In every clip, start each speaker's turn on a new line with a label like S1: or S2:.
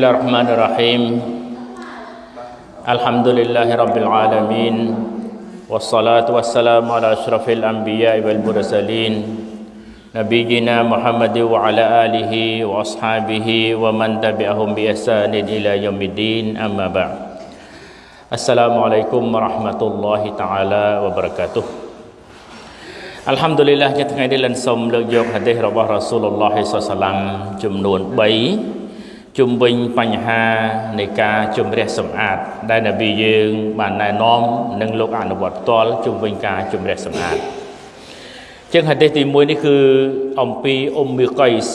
S1: الله الرحمن الرحيم الحمد لله رب العالمين والصلاة والسلام على أشرف الأنبياء والمرسلين نبينا محمد وعلى آله وأصحابه ومن تبعهم بإحسان إلى يوم الدين أما بعد السلام عليكم ورحمة الله تعالى وبركاته الحمد لله جتنا دلنا سوم لجوك هذه ربه رسول الله صلى الله عليه وسلم อัลฮัมดุลิลลาห์จะทั้งไงได้ลันสมเลือกยกฮะดีษรบะรอสูลุลลอฮิสัลลัมจำนวน3 ជុំវិញបញ្ហានៃការជំរះសម្អាត ដែលនប៊ីយើង បានណែនាំនិងលោកអនុវត្តផ្ទាល់ជុំវិញការជំរះសម្អាតជាងហាឌីសទី1នេះគឺអំពីអ៊ុំមីកៃស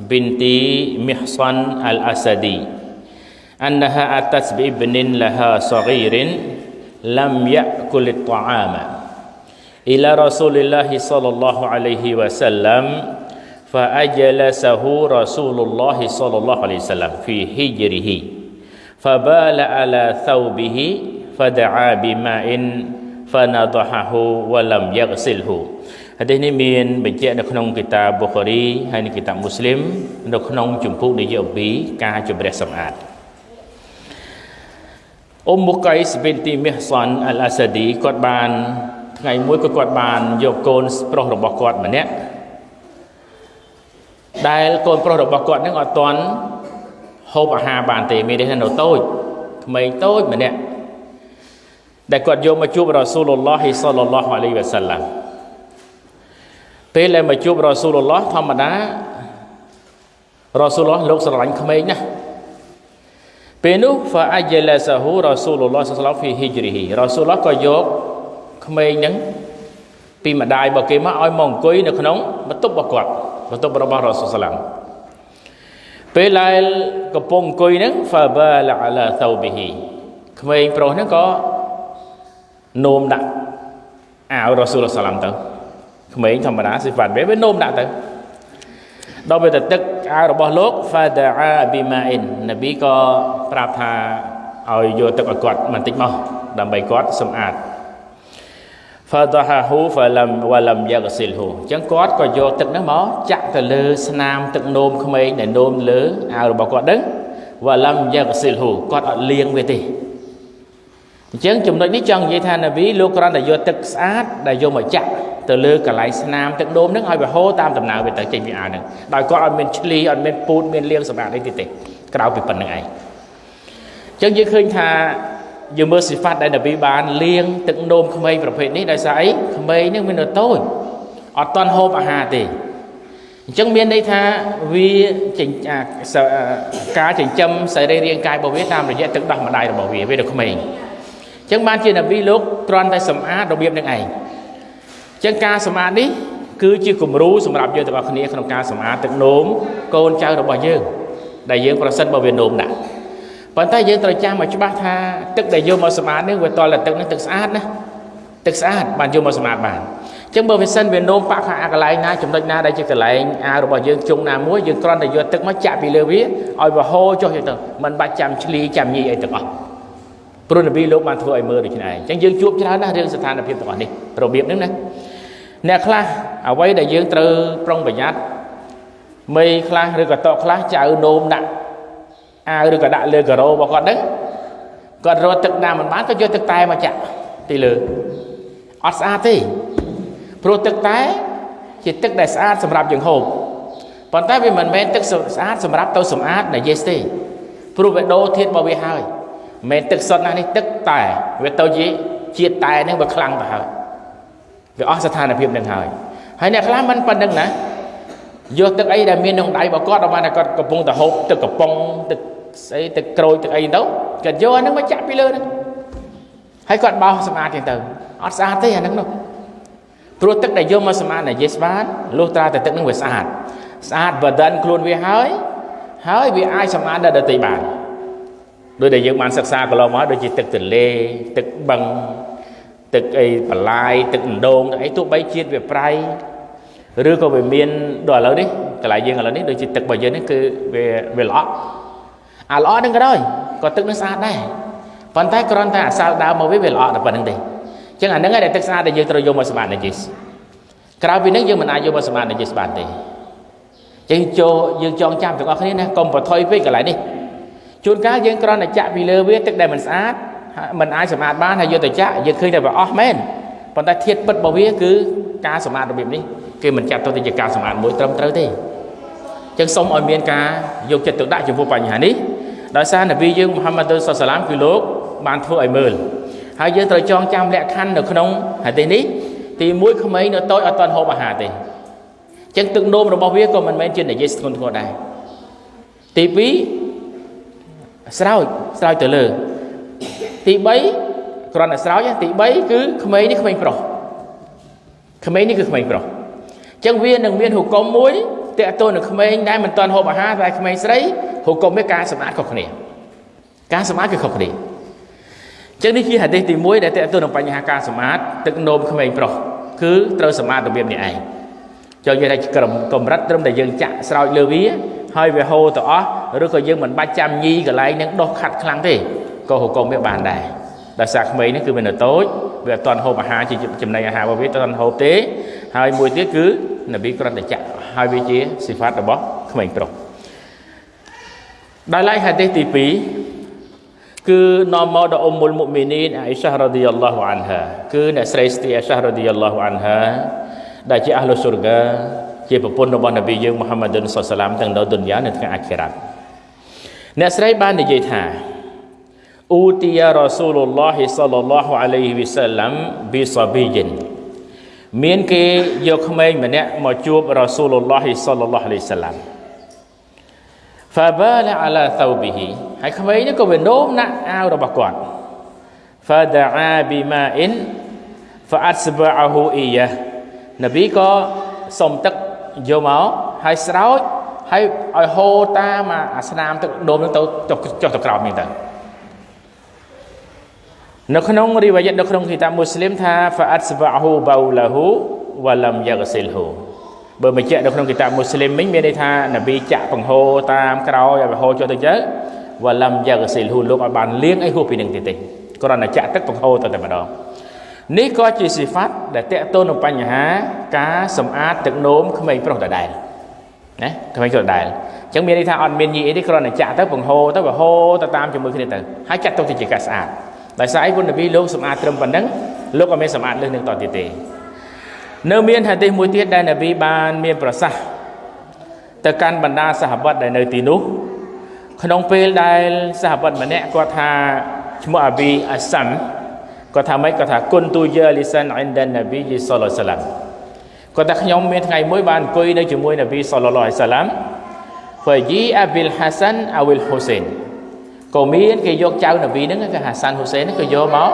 S1: binti Mihsan al-Asadi annaha atas bi ibnin laha saghirin lam ya'kul at-ta'ama ila Rasulillah sallallahu alaihi wasallam fa ajlasahu Rasulullah sallallahu alaihi wasallam fi hijrihi fa bala ala thawbihi fada'a bima'in fanadahahu wa lam yaghsilhu ហាឌីសនេះមានបញ្ជាក់នៅក្នុងគីតាប៊ូខារីហើយនិងគីតាមូស្លីមនៅក្នុងជំពូកនិយាយអំពីការជំរះសម្អាតអ៊ុំមុកៃសប៊ីនទីមីហ្សានអលអាសាឌីគាត់បានថ្ងៃមួយក៏គាត់បានយកកូនប្រុសរបស់គាត់ម្នាក់ ដែលកូនប្រុសរបស់គាត់នឹងអត់ទាន់ហូបអាហារបានទេមានន័យថានៅតូចក្មេងតូចម្នាក់ដែលគាត់យកមកជួបរ៉ាស៊ូលឡោះសល្លឡោះអាឡៃវ៉ាសាឡាំពេលដែលមកជួបរ៉ាស៊ូលឡោះធម្មតារ៉ាស៊ូលឡោះលោកស្រឡាញ់ក្មេងណាស់ពេលនោះហ្វាអាយឡាសាហ៊ូរ៉ាស៊ូលឡោះសល្លឡោះហ្វីហ៊ីជ្រីហ៊ីរ៉ាស៊ូលឡោះក៏យកក្មេងហ្នឹង ពីម្ដាយរបស់គេមកឲ្យមកអង្គុយនៅក្នុងបន្ទប់របស់គាត់បន្ទប់របស់រ៉ាស៊ូលសាឡាំពេលដែលកំពុងអង្គុយហ្នឹង fabala ala thawbihi ក្មេងប្រុសហ្នឹងក៏នោមដាក់អាវរ៉ាស៊ូលសាឡាំទៅក្មេងធម្មតាសិហ្វាត់វាវានោមដាក់ទៅដល់ពេលទៅទឹកអាវរបស់លោក fada'a bima'in នប៊ីក៏ប្រាប់ថាឲ្យយកទឹកឲ្យគាត់បន្តិចមកដើម្បីគាត់សម្អាត fadahahu falam walam yaghsilhu អញ្ចឹងគាត់ក៏យកទឹកហ្នឹងមកចាក់ទៅលើស្នាមទឹកនោមក្មេងដែលនោមលើអាវរបស់គាត់ហ្នឹង walam yaghsilhu គាត់អត់លាងវាទេអញ្ចឹងចំណុចនេះចង់និយាយថានាវីលោកគ្រាន់តែយកទឹកស្អាតដែលយកមកចាក់ទៅលើកន្លែងស្នាមទឹកនោមហ្នឹងឲ្យវាហូរតាមដំណើរវាទៅចេញពីអាវហ្នឹងដោយគាត់អត់មានឆ្លីអត់មានពូតមានលាងសម្អាតអីទេទេក្រៅពីប៉ុណ្្នឹងឯងអញ្ចឹងយើងឃើញថា យើងមើលសិហ្វាត់ដែលនប៊ីបានលៀងទឹកនោមក្មេងប្រភេទនេះដោយសារអីក្មេងនេះមាននៅតូចអត់តន់ហូបអាហារទេអញ្ចឹងមានន័យថាវាការចិញ្ចឹមសរីរាង្គកាយរបស់វាតាមរយៈទឹកដោះម្ដាយរបស់វាវានៅក្មេងអញ្ចឹងបានជានប៊ីលោកគ្រាន់តែសម្អាតរបៀបនឹងឯងអញ្ចឹងការសម្អាតនេះគឺជាគំរូសម្រាប់យើងទាំងអស់គ្នាក្នុងការសម្អាតទឹកនោមកូនចៅរបស់យើងដែលយើងប្រសិនបើវានោមដាក់ ប៉ុន្តែយើងត្រូវចាំឲ្យច្បាស់ថាទឹកដែលយកមកសម្អាតនេះវាតលតែទឹកនេះទឹកស្អាតណាទឹកស្អាតបានយកមកសម្អាតបានអញ្ចឹងបើវាសិនវានោមបាក់ខាងអាកន្លែងណាចំណុចណាដែលជាកន្លែងអារបស់យើងជុងណាមួយយើងគ្រាន់តែយកទឹកមកចាក់ពីលើវាឲ្យវាហូរចុះទៅមិនបាច់ចាំឆ្លីចាំញីអីទាំងអស់ព្រោះនប៊ីលោកបានធ្វើឲ្យមើលដូចនេះឯងអញ្ចឹងយើងជួបច្រើនណាស់រឿងស្ថានភាពទាំងអស់នេះរបៀបហ្នឹងណាអ្នកខ្លះអ្វីដែលយើងត្រូវប្រុងប្រយ័ត្នមីខ្លះឬក៏តកខ្លះចៅនោមដាក់ អាវឬក៏ដាក់លើការ៉ូរបស់គាត់ហ្នឹងគាត់រត់ទឹកណាមិនបានក៏យកទឹកតែមកចាក់ទីលើអត់ស្អាតទេព្រោះទឹកតែជាទឹកដែលស្អាតសម្រាប់យើងហូបប៉ុន្តែវាមិនមែនទឹកស្អាតសម្រាប់ទៅសម្អាតដែលយេសទេព្រោះវាដូរធាតុរបស់វាហើយមិនមែនទឹកសុទ្ធណានេះទឹកតែវាទៅជាជាតិតែហ្នឹងវាខ្លាំងទៅហើយវាអស់ស្ថានភាពនឹងហើយហើយអ្នកខ្លះមិនប៉ុណ្្នឹងណា យកទឹកអីដែលមានក្នុងដៃរបស់គាត់ដល់បានតែគាត់កំពុងតែហូបទឹកកំប៉ុងទឹកស្អីទឹកក្រូចទឹកអីទៅគាត់យកអាហ្នឹងមកចាក់ពីលើហ្នឹងហើយគាត់បោសសម្អាតទៀតទៅអត់ស្អាតទេអាហ្នឹងនោះព្រោះទឹកដែលយកមកសម្អាតណាយេសបានលុះត្រាតែទឹកហ្នឹងវាស្អាតស្អាតបដិនខ្លួនវាហើយហើយវាអាចសម្អាតដល់ដទៃបានដោយដែលយើងបានសិក្សាកន្លងមកដូចជាទឹកទន្លេទឹកបឹងទឹកអីបន្លាយទឹកដងទឹកអីទោះបីជាតិវាប្រៃ ឬក៏វាមានដល់ឥឡូវនេះកន្លែងយើងឥឡូវនេះដូចជាទឹករបស់យើងនេះគឺវាវាល្អក់អាល្អហ្នឹងក៏ដោយក៏ទឹកនឹងស្អាតដែរប៉ុន្តែគ្រាន់តែអាសាលដើមមកវាវាល្អក់តែប៉ុណ្្នឹងទេអញ្ចឹងអាហ្នឹងឯងដែលទឹកស្អាតដែលយើងត្រូវយកមកសម្អាតនាជីសក្រៅពីហ្នឹងយើងមិនអាចយកមកសម្អាតនាជីសបានទេចឹងចូលយើងចងចាំទាំងអស់គ្នាណាកុំប្រថុយពេកកន្លែងនេះជួនកាលយើងគ្រាន់តែចាក់ពីលើវាទឹកដែលមិនស្អាតมันអាចសម្អាតបានហើយយកទៅចាក់យើងឃើញតែវាអស់មែនប៉ុន្តែធាតុពិតរបស់វាគឺការសម្អាតរបៀបនេះ គេមិនចាត់ទៅជាការសម្អាតមួយត្រឹមត្រូវទេចឹងសូមឲ្យមានការយកចិត្តទុកដាក់ចំពោះបញ្ហានេះដោយសារនប៊ីយើងមូហាម៉ាត់សុសឡាមគឺលោកបានធ្វើឲ្យមើលហើយយើងត្រូវចងចាំលក្ខខណ្ឌនៅក្នុងហាឌីសនេះទី1ក្មេងនៅតូចអត់ទាន់ហូបអាហារទេចឹងទឹកនោមរបស់វាក៏មិនមែនជានិយាយស្គនធ្ងរដែរទី2ស្រោចស្រោចទៅលើទី3គ្រាន់តែស្រោចទី3គឺក្មេងនេះក្មេងប្រុសក្មេងនេះគឺក្មេងប្រុសអញ្ចឹងវានឹងមានហុគមមួយតកតូននឹងក្មេងដែលមិនទាន់ហូបអាហារតែក្មេងស្រីហុគមវាការសម្អាតខុសគ្នាការសម្អាតគឺខុសគ្នាអញ្ចឹងនេះជាហាឌីសទី1ដែលតកតូននឹងបញ្ហាការសម្អាតទឹកនោមក្មេងប្រុសគឺត្រូវសម្អាតរបៀបនេះឯងចូលនិយាយថាក្រមកម្រិតត្រឹមតែយើងចាក់ស្រោចលើវាហើយវាហូរទៅអស់ឬក៏យើងមិនបាច់ចាំញីកន្លែងនឹងដោះខាត់ខ្លាំងទេក៏ហុគមវាបានដែរដោយសារក្មេងនេះគឺវានៅតូច វាអត់ទាន់ហូបអាហារជាចំណីអាហាររបស់វាអត់ទាន់ហូបទេ ហើយមួយទៀតគឺនប៊ីគ្រាន់តែចាក់ហើយវាជាសិហ្វាតរបស់ក្មេងប្រុសដោយឡែកហាឌីសទី2គឺនាំមកដល់អ៊ុំមុលមុមីនីនអ៊ីសារ៉ាឌីយ៉ាឡោះអានហាគឺអ្នកស្រីស្ទីអ៊ីសារ៉ាឌីយ៉ាឡោះអានហាដែលជាអះលុស៊ុរហ្កាជាប្រពន្ធរបស់នប៊ីយើងមូហាម៉ាឌុនសុសឡាមទាំងនៅឌុនយ៉ានិងថ្ងៃអាខិរ៉ាត់អ្នកស្រីបាននិយាយថា អ៊ូទីយ៉ារ៉ាស៊ូលឡោះសល្លឡោះអាឡៃហ៊ីវសឡាំប៊ីសាប៊ីជីនមានគេយកក្មេងម្នាក់មកជួបរ៉ាស៊ូលឡោះសល្លឡោះអាឡៃសាឡាំ فبال على ثوبه ហើយក្មេងនេះក៏វានោមណាក់អាវរបស់គាត់ فدعا بماء فأتبعه إياه នប៊ីក៏សុំទឹកយកមកហើយស្រោចហើយឲ្យហូរតាមអាស្នាមទឹកដូមនឹងទៅចុះចុះទៅក្រោមនេះទៅ នៅក្នុងរីវ៉ាយតនៅក្នុងគីតាបមូស្លីមថា fa'atsba'hu bawlahu wa lam yaghsilhu បើបញ្ជាក់នៅក្នុងគីតាបមូស្លីមមិញមានន័យថានប៊ីចាក់បង្ហូរតាមក្រោយឲ្យបង្ហូរចុះទៅទៅ wa lam yaghsilhu លោកឲ្យបានលាងអីហួសពីនឹងទៀតទេគ្រាន់តែចាក់ទឹកបង្ហូរទៅតែម្ដងនេះក៏ជាសិហ្វាត់ដែលតកតូននឹងបញ្ហាការសម្អាតទឹកនោមក្មេងប្រុសដដែលណាក្មេងប្រុសដដែលអញ្ចឹងមានន័យថាអត់មានញីអីទេគ្រាន់តែចាក់ទៅបង្ហូរទៅបង្ហូរទៅតាមជាមួយគ្នាទៅហើយចាត់ទុកទៅជាការស្អាត ដោយសារអីគុណនប៊ីលោកសម្អាតត្រឹមប៉ុណ្ណឹងលោកក៏មានសម្អាតលើសនឹងតទៀតទេនៅមានហាឌីសមួយទៀតដែលនប៊ីបានមានប្រសាសន៍ទៅកាន់បណ្ដាសាហាបតដែលនៅទីនោះក្នុងពេលដែលសាហាបតម្នាក់គាត់ថាឈ្មោះអាប៊ីអាសាំគាត់ថាម៉េចគាត់ថាគុនទូយាលីសានអ៊ីនដាននប៊ីយីសល្លឡោះសាឡាំគាត់ថាខ្ញុំមានថ្ងៃមួយបានអង្គុយនៅជាមួយនប៊ីសល្លឡោះសាឡាំហ្វយីអាប៊ីលហាសានអវិលហ៊ូសេន ក៏មានគេយកចៅនប៊ីហ្នឹងគឺហាសានហ៊ូសេនក៏យកមក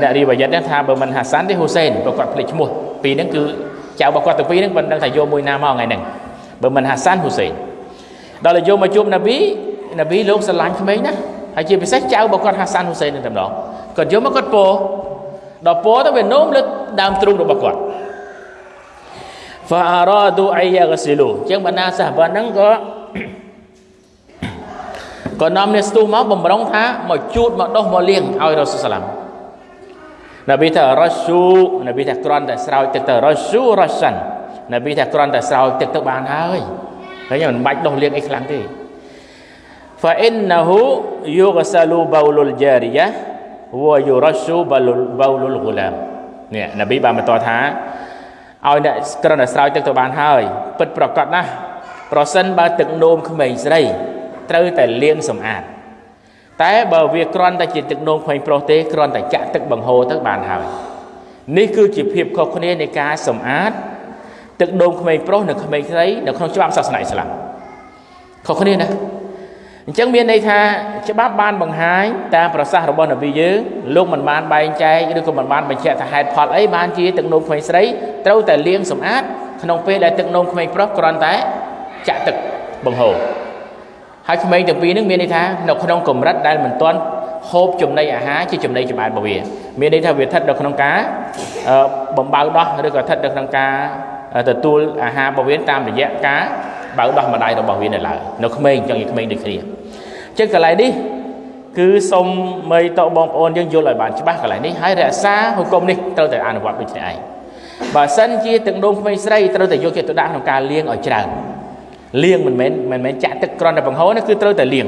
S1: អ្នករីវ៉ាយ៉ាត់ហ្នឹងថាបើមិនហាសានទេហ៊ូសេនបើគាត់ភ្លេចឈ្មោះពីរហ្នឹងគឺចៅរបស់គាត់ទាំងពីរហ្នឹងមិនដឹងថាយកមួយណាមកថ្ងៃហ្នឹងបើមិនហាសានហ៊ូសេនដល់យកមកជួបនប៊ីនប៊ីលោកស្រឡាញ់ក្មេងណាហើយជាពិសេសចៅរបស់គាត់ហាសានហ៊ូសេននឹងតែម្ដងគាត់យកមកគាត់ពោដល់ពោទៅវានោមលើដើមទ្រូងរបស់គាត់ فارادوا ان يغسلوا ចឹងបណ្ដាសាហាបហ្នឹងក៏ ក៏នាំនេះស្ទុះមកបំរុងថាមកជូតមកដោះមកលាងឲ្យរ៉ាស៊ូលសាឡាំនប៊ីថារ៉ាស៊ូនប៊ីថាគ្រាន់តែស្រោចទឹកទៅរ៉ាស៊ូរ៉ាសាន់នប៊ីថាគ្រាន់តែស្រោចទឹកទៅបានហើយហើយមិនបាច់ដោះលាងអីខ្លាំងទេ فإنه يغسل بول الجارية ويرش بول الغلام នេះនប៊ីបានបន្តថាឲ្យអ្នកគ្រាន់តែស្រោចទឹកទៅបានហើយពិតប្រកបណាស់ប្រសិនបើទឹកនោមក្មេងស្រី ត្រូវតែលាងសម្អាតតែបើវាគ្រាន់តែជាទឹកនោមក្មេងប្រុសទេគ្រាន់តែចាក់ទឹកបង្ហូរទៅបានហើយនេះគឺជាភាពខុសគ្នានៃការសម្អាតទឹកនោមក្មេងប្រុសនិងក្មេងស្រីនៅក្នុងច្បាប់សាសនាអ៊ីស្លាមខុសគ្នាណាអញ្ចឹងមានន័យថាច្បាប់បានបង្ហាញតាមប្រសាសន៍របស់នប៊ីយើងលោកមិនបានបែងចែកឬក៏មិនបានបញ្ជាក់ថាហេតុផលអីបានជាទឹកនោមក្មេងស្រីត្រូវតែលាងសម្អាតក្នុងពេលដែលទឹកនោមក្មេងប្រុសគ្រាន់តែចាក់ទឹកបង្ហូរ ហើយក្មេងទាំងពីរនឹងមានន័យថានៅក្នុងកម្រិតដែលមិនទាន់ហូបចំណីអាហារជាចំណីចម្បែតរបស់វាមានន័យថាវាស្ថិតនៅក្នុងការបំបៅដោះឬក៏ស្ថិតនៅក្នុងការទទួលអាហាររបស់វាតាមរយៈការបើដោះម្ដាយរបស់វានៅឡើយនៅក្មេងចឹងឯក្មេងដូចគ្នាចឹងកន្លែងនេះគឺសូមមីតបងប្អូនយើងយល់ឲ្យបានច្បាស់កន្លែងនេះហើយរក្សាហុគមនេះត្រូវតែអនុវត្តដូចនេះឯងបើសិនជាទឹកនោមក្មេងស្រីត្រូវតែយកចិត្តទុកដាក់ក្នុងការលាងឲ្យច្រើន លាងមិនមែនមិនមែនចាក់ទឹកក្រន់តែបង្ហូរនេះគឺត្រូវតែលាង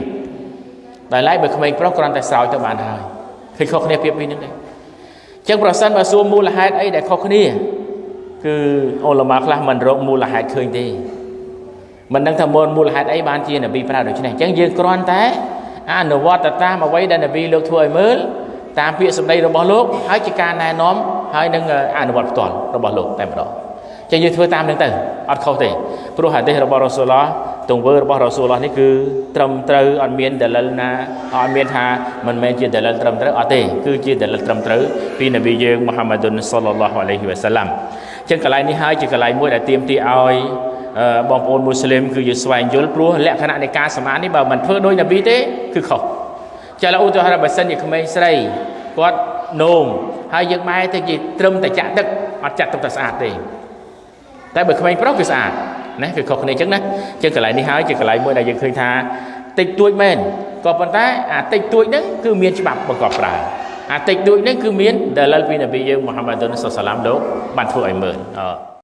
S1: ដោយឡែកបើក្មេងប្រុសគ្រាន់តែស្រោចទៅបានហើយឃើញខុសគ្នាពីពីហ្នឹងទេអញ្ចឹងប្រសិនបើសួរមូលហេតុអីដែលខុសគ្នាគឺអ៊ុលម៉ាខ្លះមិនរកមូលហេតុឃើញទេមិនដឹងថាមូលមូលហេតុអីបានជានប៊ីប្រើដូច្នេះអញ្ចឹងយើងគ្រាន់តែអនុវត្តតាមអ្វីដែលនប៊ីលោកធ្វើឲ្យមើលតាមពាក្យសម្ដីរបស់លោកហើយជាការណែនាំហើយនឹងអនុវត្តផ្ទាល់របស់លោកតែម្ដង ចឹងយើងធ្វើតាមនឹងទៅអត់ខុសទេព្រោះហាឌីសរបស់រ៉ូស៊ូលឡោះទង្វើរបស់រ៉ូស៊ូលឡោះនេះគឺត្រឹមត្រូវអត់មានដលិលណាអត់មានថាមិនមែនជាដលិលត្រឹមត្រូវអត់ទេគឺជាដលិលត្រឹមត្រូវពីនប៊ីយើងមូហាម៉ាឌុនសល្លឡោះអាឡៃហ៊ីវ៉ាសាឡាំចឹងកន្លែងនេះហើយជាកន្លែងមួយដែលទាមទារឲ្យបងប្អូនមូស្លីមគឺយើងស្វែងយល់ព្រោះលក្ខណៈនៃការសម្អាតនេះបើមិនធ្វើដោយនប៊ីទេគឺខុសចាឥឡូវឧទាហរណ៍បើសិនជាក្មេងស្រីគាត់នោមហើយយើងម៉ែទៅជាត្រឹមតែចាក់ទឹកអត់ចាក់ទឹកតែស្អាតទេ តែបើក្មេងប្រុសគឺស្អាតណាគឺខុសគ្នាអញ្ចឹងណាអញ្ចឹងកន្លែងនេះហើយជាកន្លែងមួយដែលយើងឃើញថាតិចតួចមែនក៏ប៉ុន្តែអាតិចតួចហ្នឹងគឺមានច្បាប់បង្កប់ប្រើអាតិចតួចហ្នឹងគឺមានដែលលពីនប៊ីយើងមូហាម៉ាឌុនសុសឡាមលោកបានធ្វើឲ្យមើលអឺ